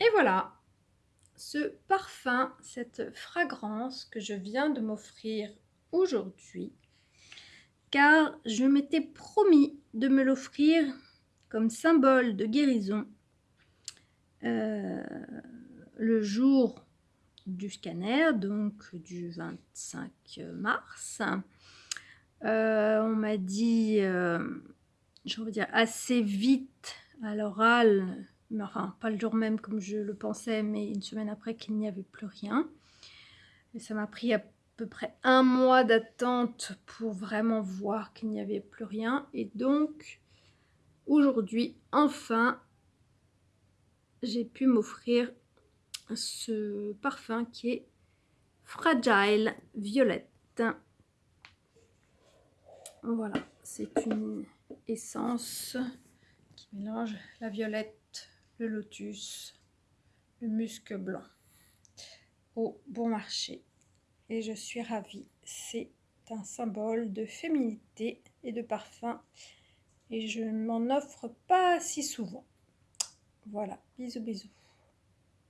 Et voilà, ce parfum, cette fragrance que je viens de m'offrir aujourd'hui, car je m'étais promis de me l'offrir comme symbole de guérison euh, le jour du scanner, donc du 25 mars. Euh, on m'a dit, euh, je veux dire, assez vite à l'oral, enfin pas le jour même comme je le pensais, mais une semaine après qu'il n'y avait plus rien. Et ça m'a pris à peu près un mois d'attente pour vraiment voir qu'il n'y avait plus rien. Et donc, aujourd'hui, enfin, j'ai pu m'offrir ce parfum qui est Fragile Violette. Voilà, c'est une essence qui mélange la violette, le lotus, le musc blanc au bon marché. Et je suis ravie. C'est un symbole de féminité et de parfum. Et je ne m'en offre pas si souvent. Voilà, bisous bisous.